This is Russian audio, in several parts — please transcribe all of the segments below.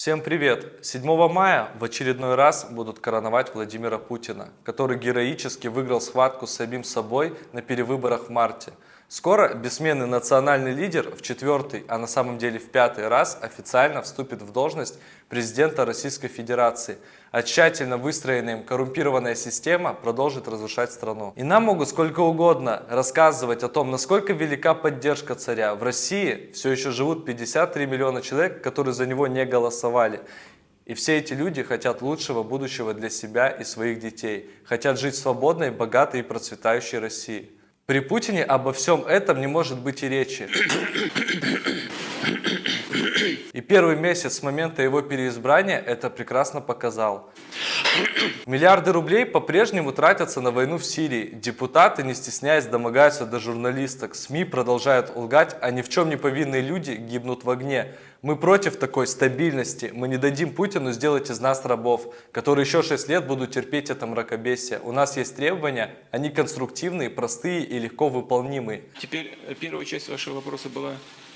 Всем привет! 7 мая в очередной раз будут короновать Владимира Путина, который героически выиграл схватку с самим собой на перевыборах в марте. Скоро бессменный национальный лидер в четвертый, а на самом деле в пятый раз официально вступит в должность президента Российской Федерации, а тщательно выстроенная им коррумпированная система продолжит разрушать страну. И нам могут сколько угодно рассказывать о том, насколько велика поддержка царя. В России все еще живут 53 миллиона человек, которые за него не голосовали. И все эти люди хотят лучшего будущего для себя и своих детей, хотят жить в свободной, богатой и процветающей России. При Путине обо всем этом не может быть и речи. И первый месяц с момента его переизбрания это прекрасно показал. Миллиарды рублей по-прежнему тратятся на войну в Сирии. Депутаты, не стесняясь, домогаются до журналисток. СМИ продолжают лгать, а ни в чем не повинные люди гибнут в огне. Мы против такой стабильности. Мы не дадим Путину сделать из нас рабов, которые еще 6 лет будут терпеть это мракобесие. У нас есть требования, они конструктивные, простые и легко выполнимые. Теперь э, первая часть вашего вопроса была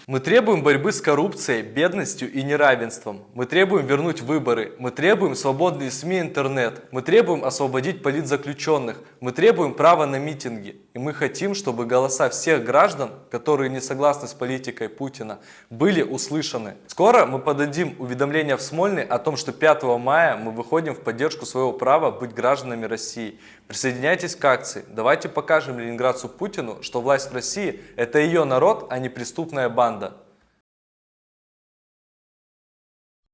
мы требуем борьбы с коррупцией, бедностью и неравенством. Мы требуем вернуть выборы. Мы требуем свободные СМИ и интернет. Мы требуем освободить политзаключенных. Мы требуем права на митинги. И мы хотим, чтобы голоса всех граждан, которые не согласны с политикой Путина, были услышаны. Скоро мы подадим уведомление в Смольный о том, что 5 мая мы выходим в поддержку своего права быть гражданами России. Присоединяйтесь к акции. Давайте покажем ленинградцу Путину, что власть в России – это ее народ, а не преступная банда. anda.